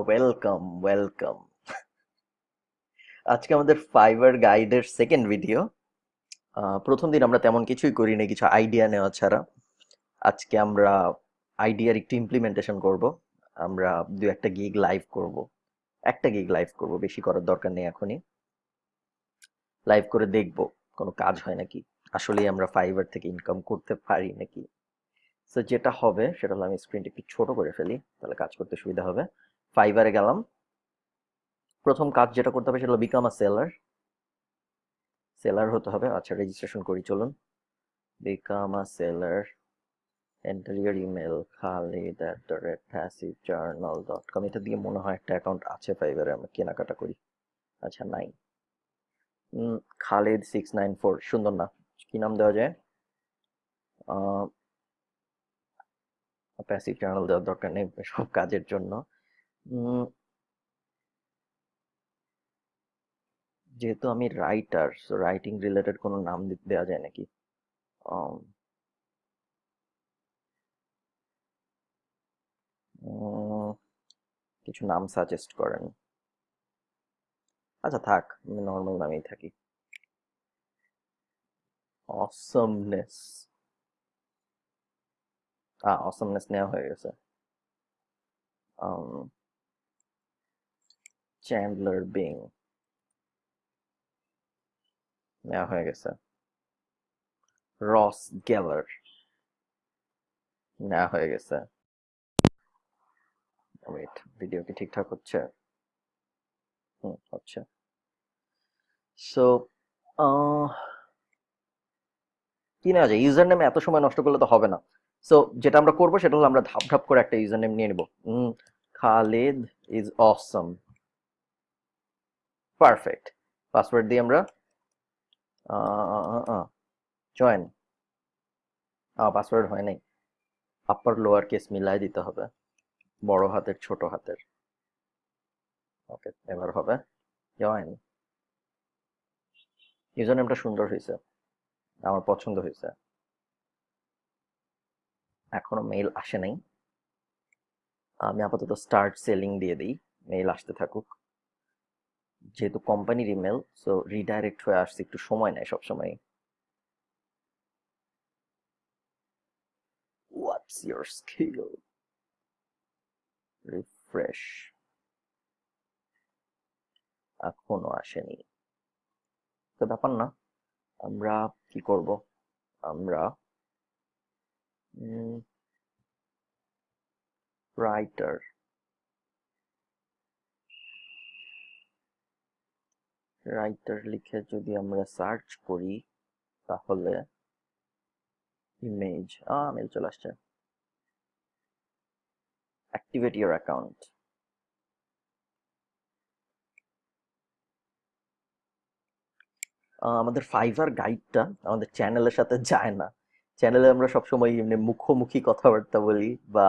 Welcome welcome আজকে আমাদের fibre গাইডের সেকেন্ড ভিডিও প্রথম দিন আমরা তেমন কিছুই করি না কিছু আইডিয়া নেওয়া ছাড়া। আজকে আমরা আইডিয়ার একটু ইমপ্লিমেন্টেশন করব। আমরা দু একটা গিগ লাইভ করব। একটা গিগ লাইভ করব, বেশি করার দরকার নেই এখনই। লাইভ করে দেখব, কোনো কাজ হয় নাকি? আসলেই আমরা ফাইবার থেকে ইনকাম করতে পারি নাকি? তো যেটা হবে, সেটা হলো আমি স্ক্রিনটা একটু ছোট করে ফেলি, তাহলে কাজ করতে সুবিধা হবে। ফাইবারে গেলাম। প্রথম কাজ যেটা করতে হবে সেটা হলো বিকাম আ সেলার সেলার হতে হবে। আচ্ছা রেজিস্ট্রেশন করি, চলুন। Become a seller enter your email Khalid at the rate passive journal dot com এটা দিয়ে মনে হয় একটা অ্যাকাউন্ট আছে ফাইবারে আমরা কেনাকাটা করি। আচ্ছা নাই। খালিদ সিক্স নাইন ফোর সুন্দর না। কি নাম দেওয়া যায়? প্যাসিভ জার্নাল দেওয়ার দরকার নেই সব কাজের জন্য। যেহেতু আমি রাইটার সো রাইটিং রিলেটেড কোনো নাম দেওয়া যায় নাকি? কিছু নাম সাজেস্ট করেন। আচ্ছা থাক, আমি নর্মাল নামেই থাকি। অসমনেস আ অসমনেস নেওয়া হয়ে গেছে। চ্যান্ডলার বিং নেওয়া হয়ে গেছে রস গেলার নেওয়া হয়ে গেছে ওয়েট ভিডিও কি ঠিকঠাক হচ্ছে হুম হচ্ছে সো কি নেওয়া যায়? ইউজার নেমে এত সময় নষ্ট করলে তো হবে না। সো যেটা আমরা করব, সেটা হলো আমরা ধাপ ধাপ করে একটা ইউজার নেম নিয়ে নেব। Khalid is awesome perfect password দিয়ে আমরা জয়েন পাসওয়ার্ড হয় নাই। আপার লোয়ার কেস মিলাই দিতে হবে। বড় হাতের, ছোট হাতের। ওকে এবার হবে জয়েন ইউজার নেমটা সুন্দর হয়েছে। আমার পছন্দ হয়েছে। এখনও মেইল আসে নাই। আমি আপাতত স্টার্ট সেলিং দিয়ে দিই। মেইল আসতে থাকুক। যেহেতু কোম্পানির ইমেল সো রিডাইরেক্ট হয়ে আসছে একটু সময় নেয় সবসময় হোয়াটস ইয়োর স্কিল রিফ্রেশ এখনও আসেনি। তো ব্যাপার না, আমরা কি করব? আমরা রাইটার রাইটার লিখে যদি আমরা সার্চ করি, তাহলে ইমেজ আ মেল চলে আসছে। অ্যাক্টিভেট ইউর অ্যাকাউন্ট আমাদের ফাইবার গাইডটা আমাদের চ্যানেলের সাথে যায় না। চ্যানেলে আমরা সবসময় এমনি মুখোমুখি কথাবার্তা বলি বা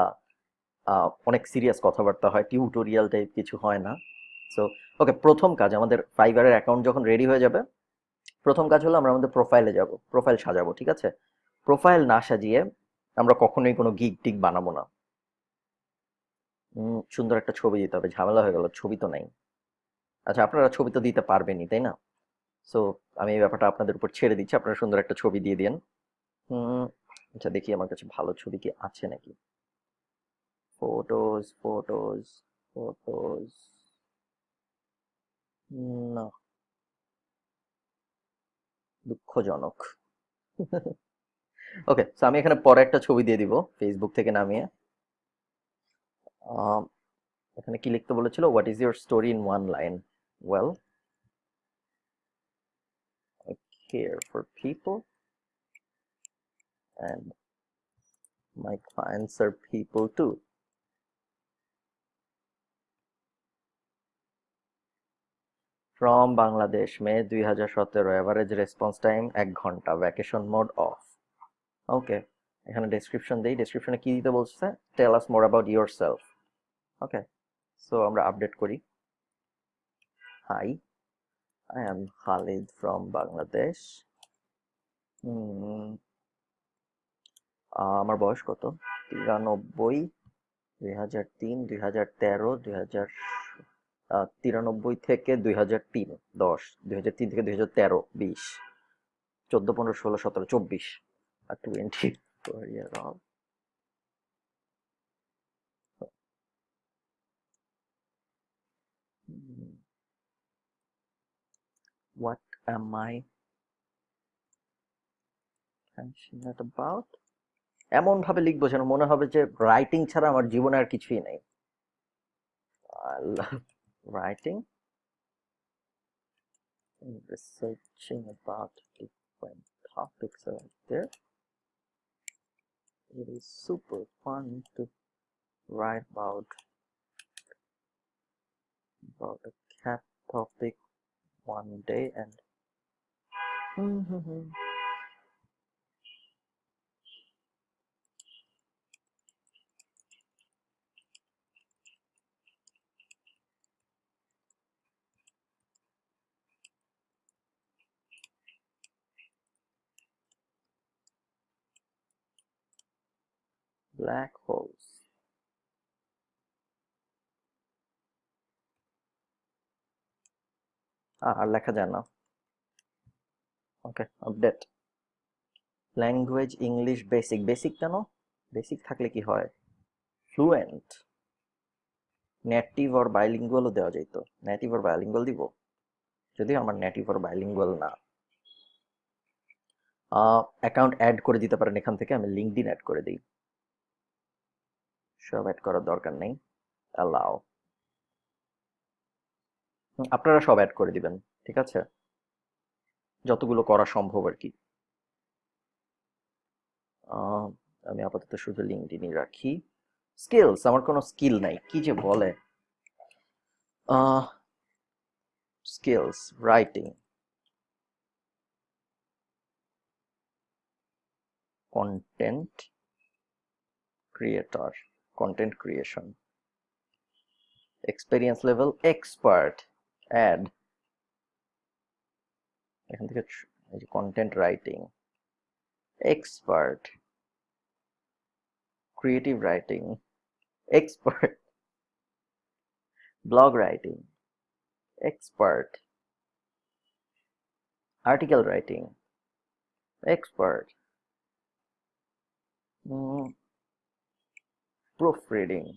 অনেক সিরিয়াস কথাবার্তা হয় টিউটোরিয়াল টাইপ কিছু হয় না। সো ওকে প্রথম কাজ, আমাদের ফাইবারের অ্যাকাউন্ট যখন রেডি হয়ে যাবে, প্রথম কাজ হলো আমরা আমাদের প্রোফাইলে যাব প্রোফাইল সাজাবো, ঠিক আছে? প্রোফাইল না সাজিয়ে আমরা কখনোই কোনো গিগ টিক বানাবো না। সুন্দর একটা ছবি দিতে হবে, ঝামেলা হয়ে গেল, ছবি তো নাই। আচ্ছা আপনারা ছবি তো দিতে পারবেনই, তাই না? সো আমি এই ব্যাপারটা আপনাদের উপর ছেড়ে দিচ্ছি, আপনারা সুন্দর একটা ছবি দিয়ে দিন। আচ্ছা দেখি আমার কাছে ভালো ছবি কি আছে নাকি? ফটোজ ফটোজ ফটোজ না। দুঃখজনক। ওকে সো আমি এখানে পরে একটা ছবি দিয়ে দিব ফেসবুক থেকে নামিয়ে। এখানে কি লিখতে বলেছিল? What is your story in one line well care for people and my clients are people too. From Bangladesh, May 2017, average response time এক ঘণ্টা ভ্যাকেশন মোড অফ ওকে এখানে ডেসক্রিপশন দেই ডেসক্রিপশনে কি দিতে বলছে? Tell us more about yourself okay so আমরা update করি। Hi I am Khalid from Bangladesh. আমার বয়স কত? তিরানব্বই দুই হাজার তিন দুই হাজার তেরো দুই হাজার তিরানব্বই থেকে দুই হাজার তিন, দশ, দুই হাজার তিন থেকে দুই হাজার তেরো, বিশ, চোদ্দ, পনেরো, ষোলো, সতেরো, চব্বিশ, আর twenty What am I passionate about? এমন ভাবে লিখব যেন মনে হবে যে রাইটিং ছাড়া আমার জীবনে আর কিছুই নেই writing and researching about different topics out there. It is super fun to write about about a cat topic one day and mm-hmm. Black holes. আর লেখা যায় না। Okay update language English basic basic কেন? Basic থাকলে কি হয়? Fluent native or বাইলিঙ্গুয়ালও দেওয়া যেত native or bilingual দিব? যদিও আমার নেটিভ অর বাইলিঙ্গুয়াল না। অ্যাকাউন্ট অ্যাড করে দিতে পারেন এখান থেকে, আমি লিঙ্কডিন অ্যাড করে দিই। সব অ্যাড করার দরকার নেই। অ্যালাও আপনারা সব অ্যাড করে দিবেন, ঠিক আছে? যতগুলো করা সম্ভব আর কি। আমি আপাতত শুধু লিঙ্কডিনই রাখি। স্কিলস আমার কোনো স্কিল নাই, কি যে বলে? Skills writing content creator content creation experience level expert add এখান থেকে content writing expert creative writing expert blog writing expert article writing expert proofreading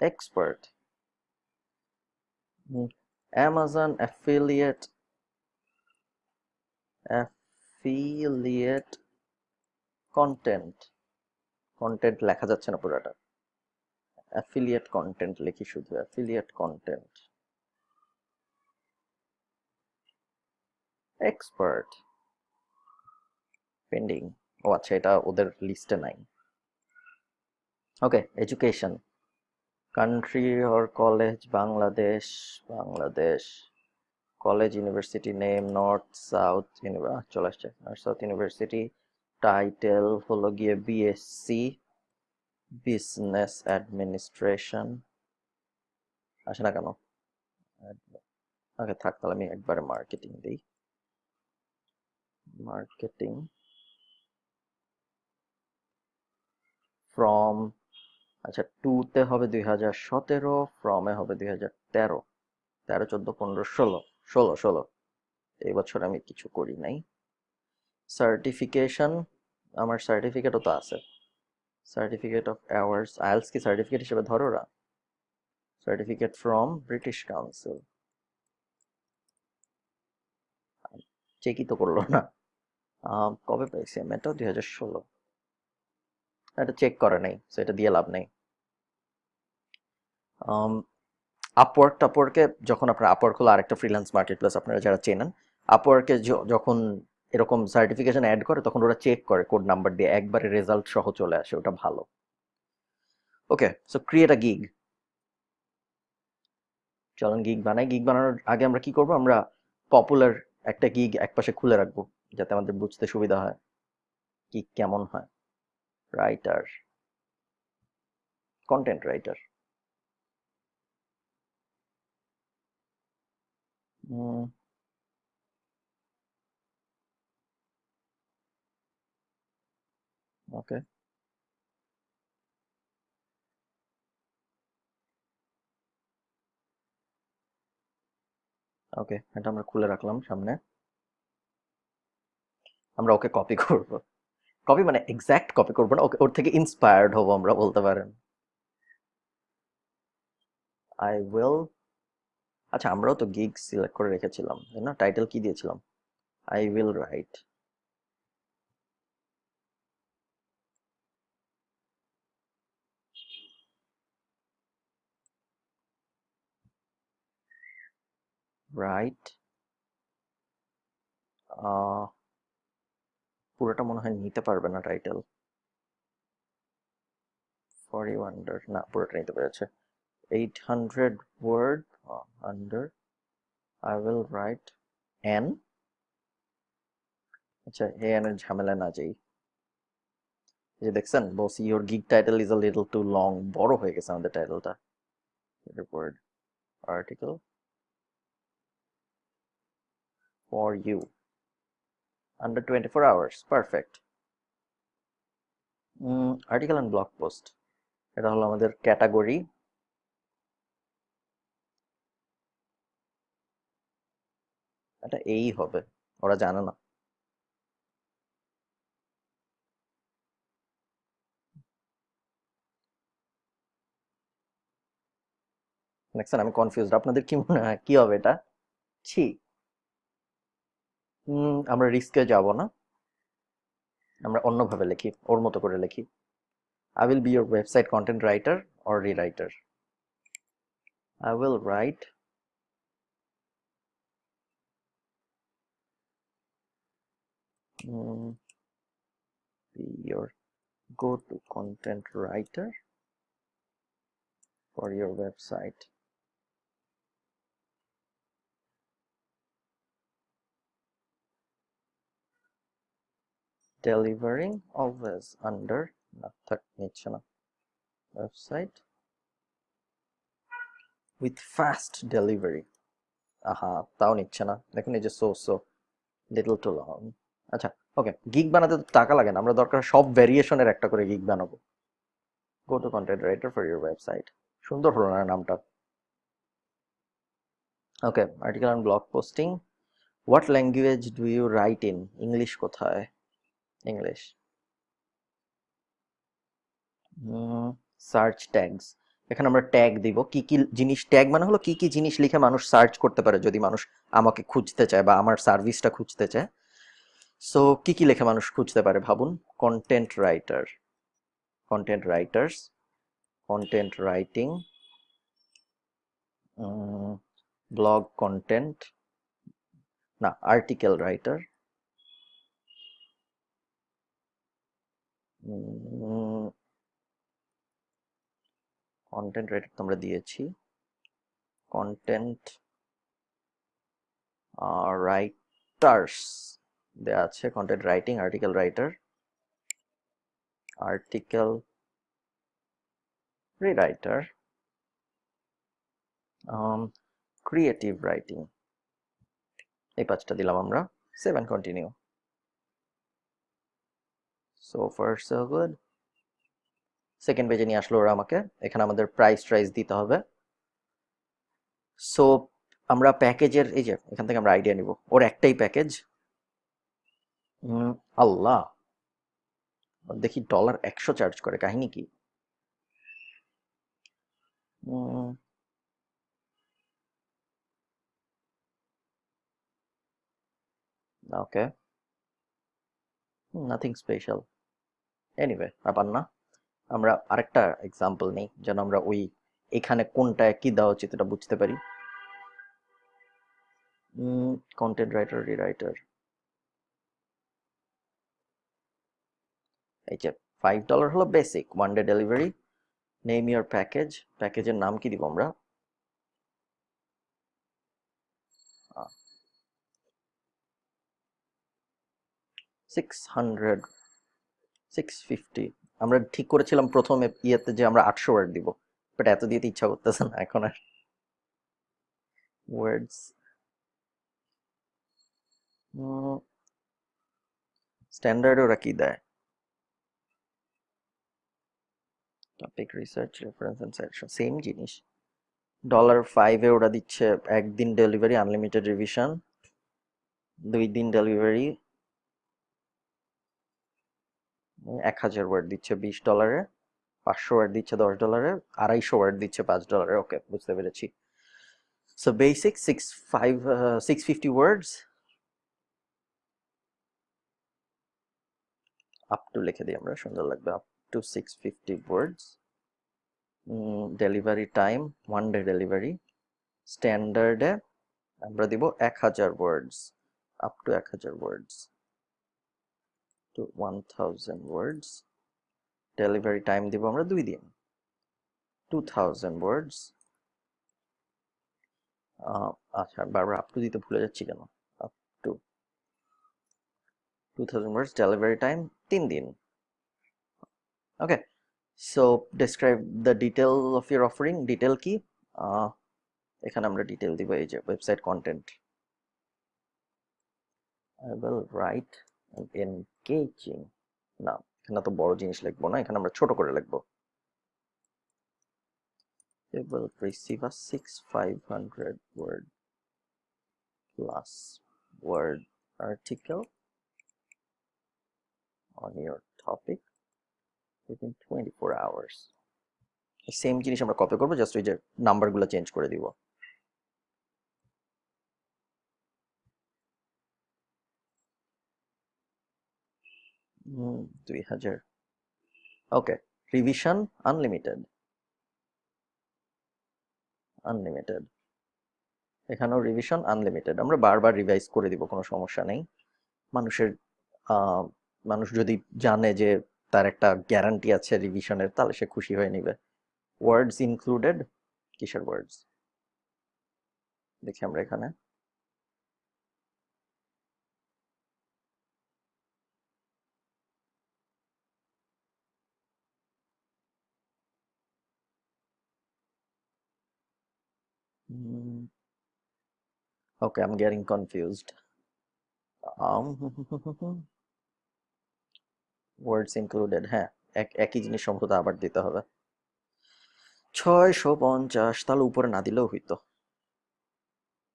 expert Mm, Amazon affiliate affiliate content content লেখা যাচ্ছে না পুরোটা affiliate content লিখি শুধু affiliate content expert pending ও আচ্ছা এটা ওদের লিস্টে নাই okay education country or college Bangladesh Bangladesh college university name north south চলে আসছে। নর্থ সাউথ ইউনিভার্সিটি টাইটেল হলো গিয়ে বিএসসি বিজনেস অ্যাডমিনিস্ট্রেশন আসে না কেন? ওকে থাক তাহলে, আমি একবারে মার্কেটিং দিই। মার্কেটিং ফ্রম আচ্ছা টুতে হবে দুই হাজার সতেরো ফ্রমে হবে দুই হাজার তেরো। তেরো, চোদ্দ, পনেরো, ষোলো ষোলো ষোলো। এই বছর আমি কিছু করি নাই। সার্টিফিকেশন আমার সার্টিফিকেটও তো আছে। সার্টিফিকেট অফ অ্যাওয়ার্ডস আইএলস কি সার্টিফিকেট হিসেবে ধরো ওরা। সার্টিফিকেট ফ্রম ব্রিটিশ কাউন্সিল চেকই তো করল না। কবে পাইছি আমি এটা দুই হাজার ষোলো। এটা চেক করে নাই তো এটা দিয়ে লাভ নেই। আপওয়ার্ক টাপওয়ার্কে যখন আপনার আপওয়ার্ক হলো আরেকটা ফ্রিল্যান্স মার্কেট প্লাস আপনারা যারা চেনেন আপওয়ার্কে যখন এরকম সার্টিফিকেশন অ্যাড করে, তখন ওরা চেক করে কোড নাম্বার দিয়ে, একবারে রেজাল্ট সহ চলে আসে, ওটা ভালো। Okay so create a gig চলুন গিগ বানাই। গিগ বানানোর আগে আমরা কি করব? আমরা পপুলার একটা গিগ একপাশে খুলে রাখব, যাতে আমাদের বুঝতে সুবিধা হয় কি কেমন হয়। Writer content writer Uh, okay. Okay এটা আমরা খুলে রাখলাম সামনে। আমরা ওকে কপি করব। কপি মানে এক্স্যাক্ট কপি করব না ওকে ওর থেকে ইন্সপায়ার্ড হব আমরা বলতে পারেন। আই উইল আচ্ছা আমরাও তো গিগ সিলেক্ট করে রেখেছিলাম, তাই না? টাইটেল কি দিয়েছিলাম? আই উইল রাইট রাইট পুরোটা মনে হয় নিতে পারবে না টাইটেল ফর ইউ আন্ডার না, পুরোটা নিতে পেরেছে। Eight hundred word under I will write an আচ্ছা এ এন এর ঝামেলা না যাই এই যে দেখছেন boss your gig title is a little too long বড় হয়ে গেছে আমাদের টাইটেলটা word article for you. Under 24 hours. Perfect. Mm, article and blog post. এটা হলো আমাদের ক্যাটাগরি এটা এই হবে। ওরা জানে না। দেখছেন আমি কনফিউজড আপনাদের কি মনে হয়? কি হবে এটা? ছি। আমরা রিস্কে যাব না। আমরা অন্যভাবে লিখি, ওর মতো করে লিখি। I will be your website content writer or rewriter I will write Mm, be your go-to content writer for your website? Delivering always under method nature website with fast delivery. Aha uh -huh, down it channel so so little too long. আচ্ছা ওকে gig বানাতে তো টাকা লাগে না, আমরা দরকার সব ভ্যারিয়েশনের একটা করে গিগ বানাবো। Go to content writer for your website সুন্দর হলো না নামটা। Okay article and blog posting what language do you write in English কোথায়? ইংলিশ সার্চ ট্যাগস এখানে আমরা ট্যাগ দিব। কি কি জিনিস ট্যাগ মানে হলো কি কি জিনিস লিখে মানুষ সার্চ করতে পারে যদি মানুষ আমাকে খুঁজতে চায় বা আমার সার্ভিসটা খুঁজতে চায়। সো কি কি লেখে মানুষ খুঁজতে পারে ভাবুন? Content writer content writers content writing blog content না আর্টিকেল রাইটার কন্টেন্ট রাইটার তো আমরা দিয়েছি। কন্টেন্ট রাইটার্স দেওয়া আছে content writing article writer article rewriter creative writing এই পাঁচটা দিলাম আমরা। Save save and continue so far so good second পেজে নিয়ে আসলো ওরা আমাকে। এখানে আমাদের প্রাইস ট্রাইস দিতে হবে। সো আমরা প্যাকেজের এই যে, এখান থেকে আমরা আইডিয়া নিব। ওর একটাই প্যাকেজ আল্লাহ। দেখি ডলার একশো চার্জ করে, কাহিনী কি? ওকে নাথিং স্পেশাল এনিওয়ে ব্যাপার না। আমরা আরেকটা এক্সাম্পল নেই, যেন আমরা ওই এখানে কোনটা কি দেওয়া উচিত এটা বুঝতে পারি। কন্টেন্ট রাইটার রিরাইটার এই যে ফাইভ ডলার হলো basic one day delivery name your package প্যাকেজের নাম কি দিব আমরা? সিক্স হান্ড্রেড সিক্স ফিফটি আমরা ঠিক করেছিলাম প্রথম ইয়েতে যে আমরা আটশো ওয়ার্ড দিব বাট এত দিতে ইচ্ছা করতেছে না এখন আর। ওয়ার্ডস স্ট্যান্ডার্ড ওরা কি দেয়? Topic research reference suggestion same জিনিস। ডলার ফাইভে ওরা দিচ্ছে একদিন ডেলিভারি আনলিমিটেড রিভিশন দুই দিন ডেলিভারি এক হাজার ওয়ার্ড দিচ্ছে বিশ ডলারে পাঁচশো ওয়ার্ড দিচ্ছে দশ ডলারে আড়াইশো ওয়ার্ড দিচ্ছে পাঁচ ডলারে ওকে বুঝতে পেরেছি। So basic six five six fifty words up to লিখে দিই আমরা, সুন্দর লাগবে up to six fifty words delivery time one day delivery স্ট্যান্ডার্ডে আমরা দিব এক হাজার ওয়ার্ডস আপ টু এক হাজার words to one thousand words delivery time দিব আমরা দুই দিন. টু থাউজেন্ড ওয়ার্ডস আচ্ছা বারবার আপ টু দিতে ভুলে যাচ্ছি কেন? Up to two thousand words delivery time তিন দিন. okay so describe the detail of your offering detail কি এখানে আমরা ডিটেল দিব এই যে website content I will write an engaging না এখানে তো বড় জিনিস লিখবো না এখানে আমরা ছোট করে লিখবো you will receive a 6500 word plus word article on your topic Within 24 hours. Same জিনিস আমরা কপি করব? জাস্ট ওই যে নাম্বারগুলো চেঞ্জ করে দিব। দুই হাজার। ওকে রিভিশন আনলিমিটেড আনলিমিটেড এখানেও রিভিশন আনলিমিটেড আমরা বারবার রিভাইজ করে দিব, কোনো সমস্যা নেই। মানুষের মানুষ যদি জানে যে তার একটা গ্যারান্টি আছে রিভিশনের তাহলে সে খুশি হয়ে নিবে ওয়ার্ডস ইনক্লুডেড কিসের ওয়ার্ডস দেখি আমরা এখানে. Okay, I'm getting confused. Um, words included হ্যাঁ এক, একই জিনিস সম্ভবত আবার দিতে হবে। ছয়শো পঞ্চাশ, তাহলে উপরে না দিলেও হইতো।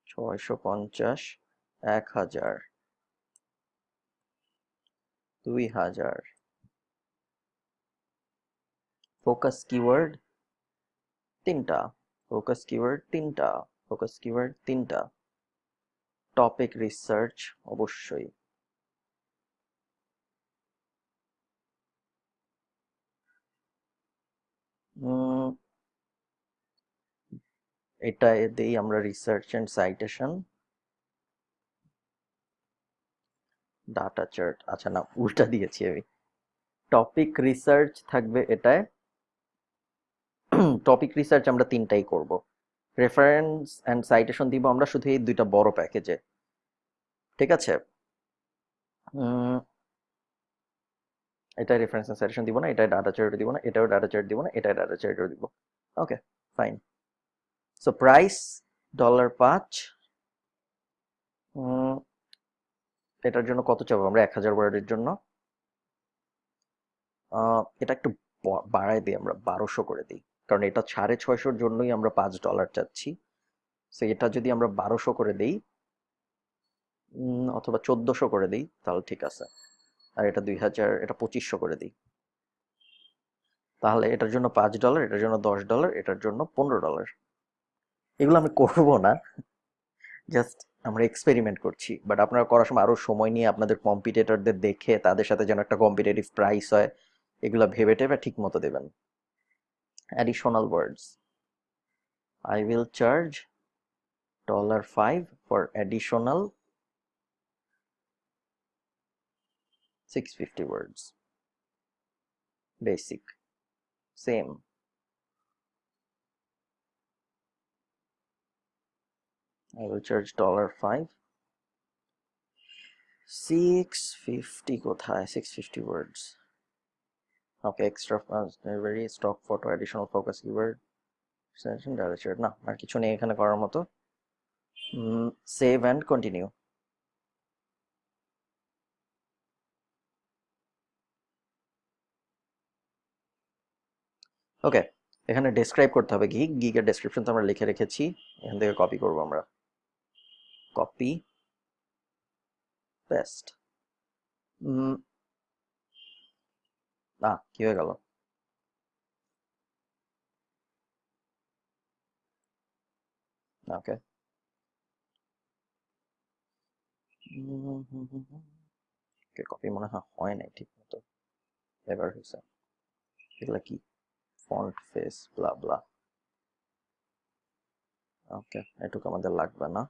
ছয়শো পঞ্চাশ, এক হাজার। দুই হাজার। ফোকাস কিওয়ার্ড তিনটা। ফোকাস কিওয়ার্ড তিনটা। ফোকাস কিওয়ার্ড তিনটা। টপিক রিসার্চ, অবশ্যই। এটা দেই আমরা research and citation data chart আচ্ছা না, উল্টা দিয়েছি আমি। টপিক রিসার্চ থাকবে এটায়। টপিক রিসার্চ আমরা তিনটাই করব। রেফারেন্স অ্যান্ড সাইটেশন দিব আমরা শুধু এই দুইটা বড় প্যাকেজে ঠিক আছে? এটা রেফারেন্স সাইটেশন দিব না এটা ডাটা চার্ট দিব না, এটাও ডাটা চার্ট দিব না এটা ডাটা চার্টও দিব। Okay fine so price dollar পাঁচ এটার জন্য কত চাবো আমরা? এক হাজার ওয়ার্ডের জন্য। এটা একটু বাড়াই দিই আমরা, বারোশো করে দিই। কারণ এটা সাড়ে ছয়শোর জন্যই আমরা পাঁচ ডলার চাচ্ছি। সো এটা যদি আমরা বারোশো করে দিই অথবা চোদ্দশো করে দিই, তাহলে ঠিক আছে। আর এটা দুই হাজার, এটা পঁচিশশো করে দিই। তাহলে এটার জন্য পাঁচ ডলার, এটার জন্য দশ ডলার, এটার জন্য পনেরো ডলার। এগুলো আমি করব না জাস্ট আমরা এক্সপেরিমেন্ট করছি। বাট আপনারা করার সময় আরও সময় নিয়ে আপনাদের কম্পিটিটরদের দেখে, তাদের সাথে যেন একটা কম্পিটিটিভ প্রাইস হয়, এগুলো ভেবে টেবে ঠিক মতো দেবেন। Additional words I will charge dollar five for additional 650 words basic same I will charge dollar five 650 কোথায় 650 words okay extra very stock photo additional focus keyword extension direction না আর কিছু নেই এখানে করার মতো সেভ অ্যান্ড কন্টিনিউ ওকে এখানে describe করতে হবে গিগ গিগের ডেসক্রিপশন তো আমরা লিখে রেখেছি, এখান থেকে কপি করব আমরা। কপি পেস্ট না, কি হয়ে গেল? ওকে কপি মনে হয় হয় নাই ঠিক মতো এবার হয়েছে। এগুলা কি? Font face blah blah okay এটুকু আমাদের লাগবে না।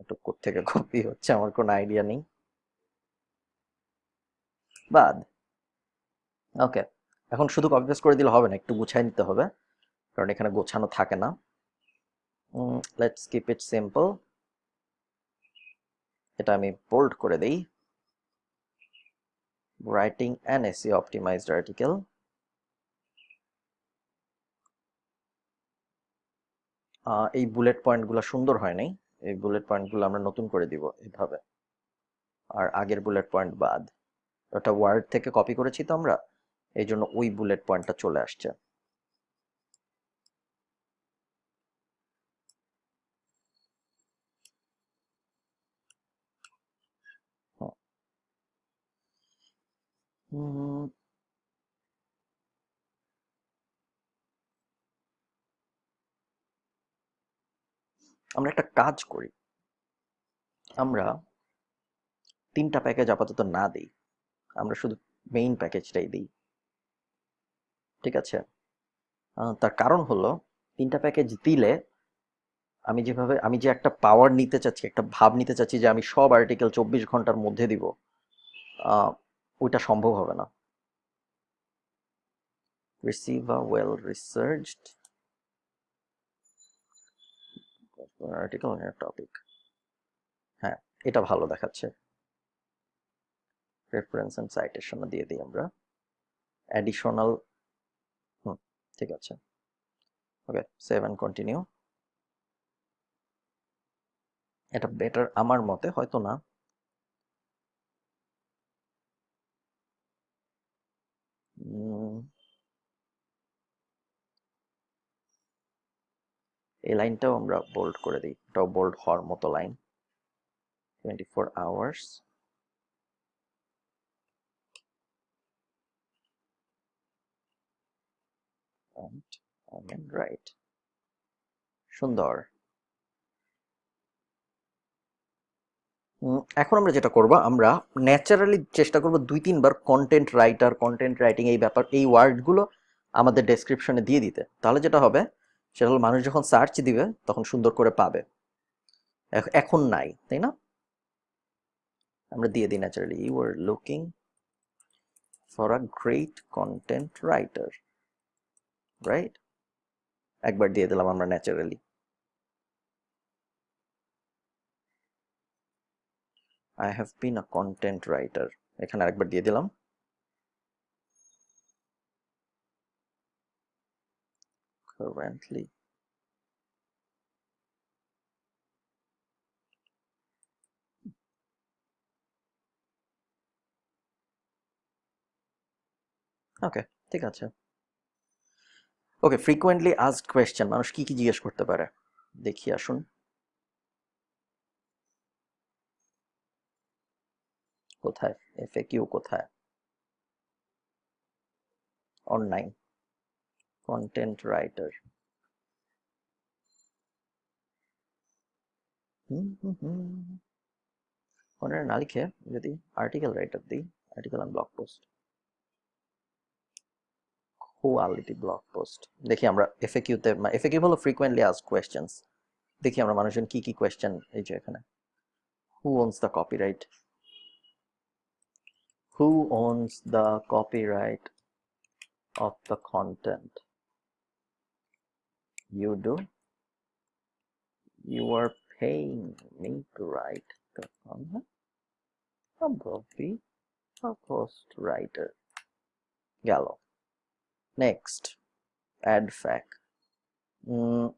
এটুকু থেকে কপি হচ্ছে, আমার কোনো আইডিয়া নেই। বাদ। ওকে এখন শুধু কপি পেস্ট করে দিলে হবে না, একটু গুছাই নিতে হবে, কারণ এখানে গোছানো থাকে না। লেটস কিপ ইট সিম্পল এটা আমি বোল্ড করে দেই। Writing an SEO optimized article এই বুলেট পয়েন্টগুলো সুন্দর হয় নাই? এই বুলেট পয়েন্টগুলো আমরা নতুন করে দিব এইভাবে আর আগের বুলেট পয়েন্ট বাদ। ওটা ওয়ার্ড থেকে কপি করেছি তো আমরা এই জন্য ওই বুলেট পয়েন্টটা চলে আসছে। আমরা একটা কাজ করি। আমরা তিনটা প্যাকেজ আপাতত না দিই। আমরা শুধু মেইন প্যাকেজটাই দিই। ঠিক আছে? তার কারণ হলো, তিনটা প্যাকেজ দিলে আমি যেভাবে, আমি যে একটা পাওয়ার নিতে চাচ্ছি, একটা ভাব নিতে চাচ্ছি যে আমি সব আর্টিকেল চব্বিশ ঘণ্টার মধ্যে দিব ওইটা সম্ভব হবে না। Receive a well article topic হ্যাঁ এটা ভালো দেখাচ্ছে। রেফারেন্স এন্ড সাইটেশন দিয়ে দিই আমরা। অ্যাডিশনাল হুম, ঠিক আছে। ওকে সেভ অ্যান্ড কন্টিনিউ এটা বেটার আমার মতে, হয়তো না। এই লাইনটাও আমরা বোল্ড করে দিই। এটাও বোল্ড হওয়ার মতো line twenty four hours right. সুন্দর। এখন আমরা যেটা করব, আমরা ন্যাচারালি চেষ্টা করব দুই তিনবার কন্টেন্ট রাইটার কন্টেন্ট রাইটিং এই ব্যাপার, এই ওয়ার্ডগুলো আমাদের ডেসক্রিপশনে দিয়ে দিতে। তাহলে যেটা হবে সেটা হলো মানুষ যখন সার্চ দিবে, তখন সুন্দর করে পাবে। এখন নাই, তাই না? আমরা দিয়ে দিই naturally you are looking for a great content writer right একবার দিয়ে দিলাম আমরা naturally I have been a content writer, এখানে আরেকবার দিয়ে দিলাম। Currently. ওকে ঠিক আছে। ওকে ফ্রিকোয়েন্টলি আস্কড কোয়েশ্চেন মানুষ কি কি জিজ্ঞেস করতে পারে? দেখি, আসুন। কোথায়? এফএকিউ কোথায়? অনলাইন কন্টেন্ট রাইটার ওনার না লিখে যদি আর্টিকেল রাইটার দিই article on blog post quality blog post দেখি আমরা এফএকিউতে এফএকিউ হলো ফ্রিকোয়েন্টলি আস্ক কোয়েশ্চেন্স দেখি আমরা মানুষজন কি কি কোয়েশ্চেন এই যে এখানে who owns the copyright who owns the copyright of the content? You do? You are paying me to write the content probably a post writer gallo next. Add fac mm,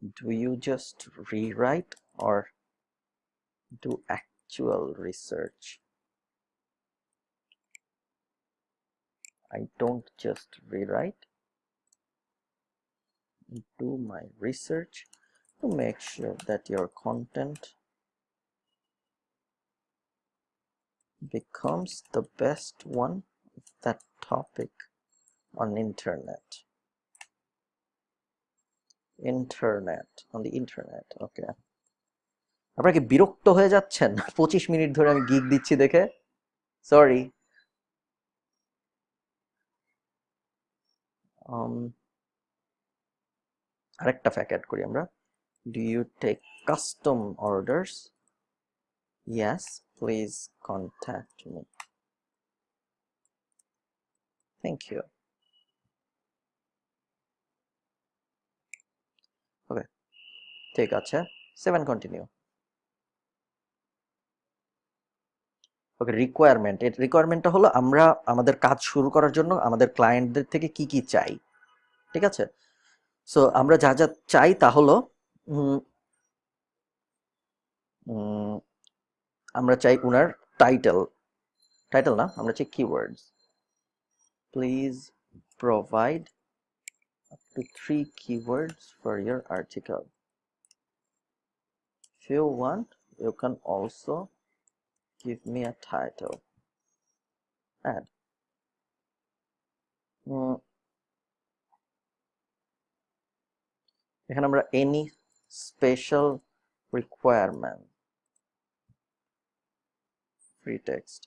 do you just rewrite or do actual research? I don't just rewrite do my research to make sure that your content becomes the best one of that topic on internet internet on the internet okay আপনারা কি বিরক্ত হয়ে যাচ্ছেন পঁচিশ minute ধরে আমি gig দিচ্ছি দেখে সরি আরেকটা ফ্যাক অ্যাড করি আমরা। Do you take custom orders yes please contact me thank you okay ঠিক আছে। সেভেন কন্টিনিউ ওকে রিকোয়ারমেন্ট এর রিকোয়ারমেন্টটা হলো আমরা আমাদের কাজ শুরু করার জন্য আমাদের ক্লায়েন্টদের থেকে কি কি চাই। ঠিক আছে? সো আমরা যা যা চাই তা হলো আমরা চাই উনার টাইটেল টাইটেল না, আমরা চাই keywords please provide two three keywords for your article few one you can also give me a title and এখানে আমরা any special requirement free text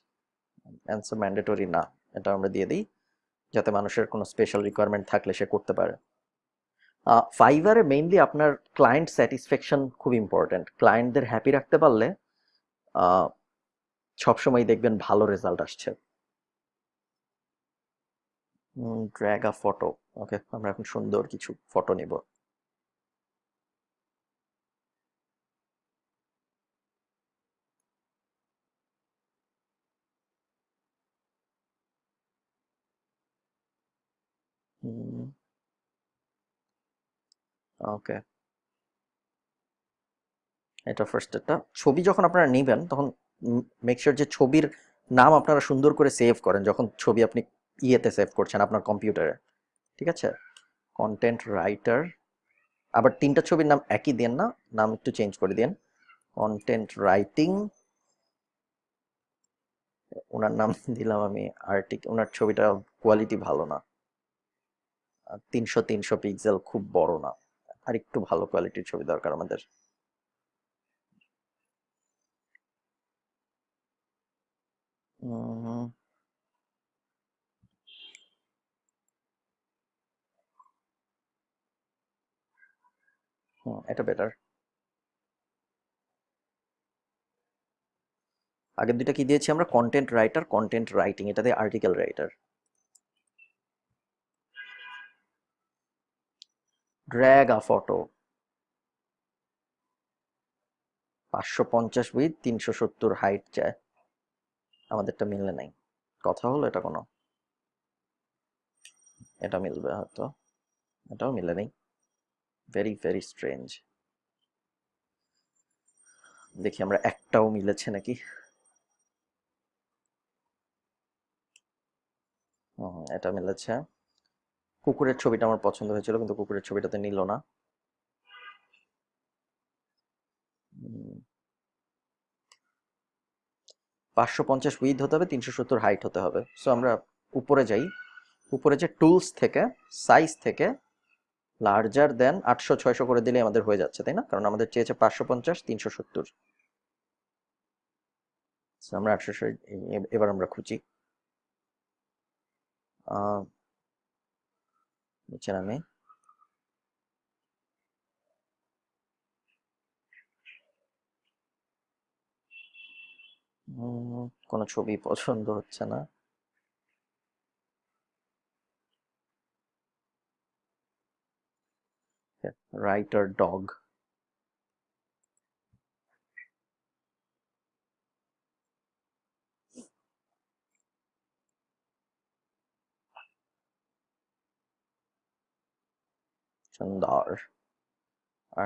answer mandatory না, এটা আমরা দিয়ে দিই, যাতে মানুষের কোনো স্পেশাল রিকোয়ারমেন্ট থাকলে সে করতে পারে। ফাইবারে মেইনলি আপনার ক্লায়েন্ট স্যাটিসফ্যাকশন খুব ইম্পর্ট্যান্ট ক্লায়েন্টদের হ্যাপি রাখতে পারলে সবসময় দেখবেন ভালো রেজাল্ট আসছে। ড্র্যাগ আ ফটো ওকে আমরা এখন সুন্দর কিছু ফটো নিব। ওকে। এটা ফার্স্ট একটা ছবি যখন আপনারা নেবেন, তখন মেক শিওর যে ছবির নাম আপনারা সুন্দর করে সেভ করেন, যখন ছবি আপনি ইয়েতে সেভ করছেন আপনার কম্পিউটারে। ঠিক আছে? কন্টেন্ট রাইটার আবার তিনটা ছবির নাম একই দেন না, নাম একটু চেঞ্জ করে দেন। কন্টেন্ট রাইটিং ওনার নাম দিলাম আমি আর্টিক ওনার ছবিটা কোয়ালিটি ভালো না। তিনশো তিনশো পিক্সেল খুব বড় না। আর একটু ভালো কোয়ালিটির ছবি দরকার আমাদের। এটা বেটার আগের দুইটা কি দিয়েছি আমরা? কন্টেন্ট রাইটার কন্টেন্ট রাইটিং এটাতে article writer drag a photo. পাঁচশো পঞ্চাশ উইথ তিনশো সত্তর হাইট চায়। আমাদেরটা মিললে নাই। কথা হলো এটা কোনো? এটা মিলবে হয়তো। এটাও মিলে নেই। ভেরি ভেরি স্ট্রেঞ্জ দেখি আমরা একটাও মিলেছে নাকি? এটা মিলেছে। কুকুরের ছবিটা আমার পছন্দ হয়েছিল, কিন্তু কুকুরের ছবিটাতে নিল না। পাঁচশো পঞ্চাশ উইথ হতে হবে, তিনশো সত্তর হাইট হতে হবে। সো আমরা উপরে যাই। উপরে যে টুলস থেকে সাইজ থেকে লার্জার দেন আটশো, ছয়শো করে দিলে আমাদের হয়ে যাচ্ছে, তাই না? কারণ আমাদের চেয়েছে পাঁচশো পঞ্চাশ, তিনশো সত্তর। আমরা আটশো এবার আমরা খুঁজি। নিচে নামে কোনো ছবি পছন্দ হচ্ছে না। Writer dog. সুন্দর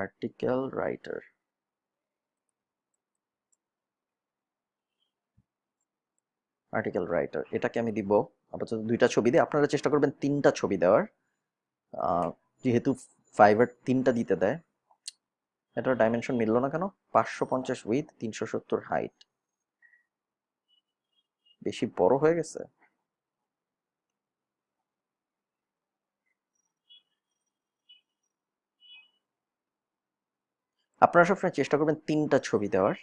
আর্টিকেল রাইটার আর্টিকেল রাইটার এটাকে আমি দিব। আপাতত দুইটা ছবি দিয়ে আপনারা চেষ্টা করবেন তিনটা ছবি দেওয়ার। যেহেতু ফাইবার তিনটা দিতে দেয়, এটার ডাইমেনশন মিললো না কেন? পাঁচশো পঞ্চাশ উইথ তিনশো সত্তর হাইট বেশি বড় হয়ে গেছে? আপনারা সবসময় চেষ্টা করবেন তিনটা ছবি দেওয়ার।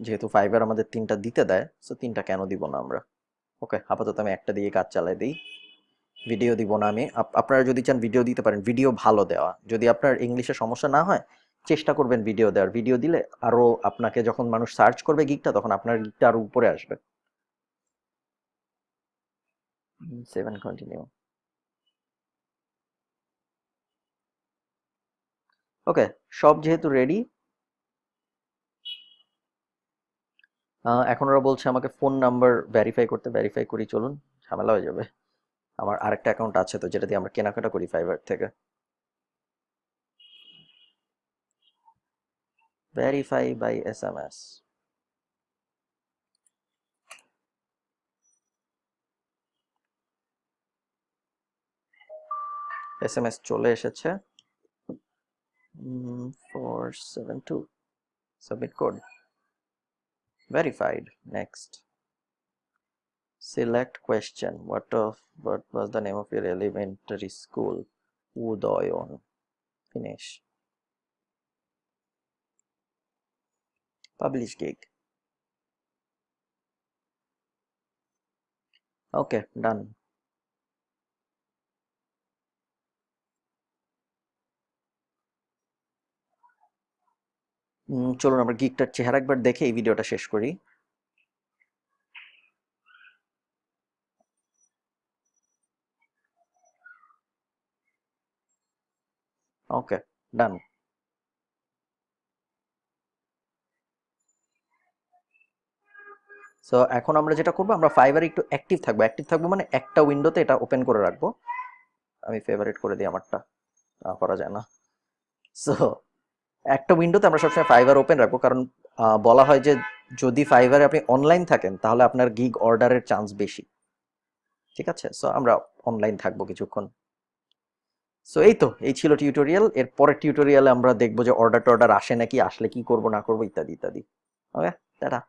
যেহেতু ফাইবার আমাদের তিনটা দিতে দেয় তো তিনটা কেন দিব না আমরা? ওকে আপাতত আমি একটা দিয়ে কাজ চালাই দিই। ভিডিও দিব না আমি। আপ- আপনারা যদি চান ভিডিও দিতে পারেন ভিডিও ভালো দেওয়া। যদি আপনার ইংলিশে সমস্যা না হয়, চেষ্টা করবেন ভিডিও দেওয়ার। ভিডিও দিলে আরও আপনাকে যখন মানুষ সার্চ করবে গিকটা তখন আপনার গিকটা আরও উপরে আসবে। সেভেন কন্টিনিউ ওকে, সব যেহেতু রেডি এখন ওরা বলছে আমাকে ফোন নাম্বার ভেরিফাই করতে ভেরিফাই করি, চলুন, ঝামেলা হয়ে যাবে। আমার আরেকটা অ্যাকাউন্ট আছে তো, যেটা দিয়ে আমরা কেনাকাটা করি ফাইবার থেকে। Verify by S M S S M S চলে এসেছে। Mm, 472 submit code. Verified. Next. Select question. What of what was the name of your elementary school? Udoyon. Finish. Publish gig. Okay done. চলুন আমরা গিকটার চেহারা একবার দেখে এই ভিডিওটা শেষ করি। ওকে ডান সো এখন আমরা যেটা করব, আমরা ফাইবারে একটু অ্যাক্টিভ থাকব। অ্যাক্টিভ থাকব মানে একটা উইন্ডোতে এটা ওপেন করে রাখব। আমি ফেভারিট করে দিই আমারটা। করা যায় না। সো একটা উইন্ডোতে আমরা সবসময় ফাইবার ওপেন রাখব। কারণ বলা হয় যে যদি ফাইবারে আপনি অনলাইন থাকেন, তাহলে আপনার গিগ অর্ডারের চান্স বেশি। ঠিক আছে? সো আমরা অনলাইন থাকব কিছুক্ষণ। সো এই তো, এই ছিল টিউটোরিয়াল এর পরের টিউটোরিয়ালে আমরা দেখব যে অর্ডার টর্ডার আসে নাকি, আসলে কি করব, না করব, ইত্যাদি ইত্যাদি। ওকে টাটা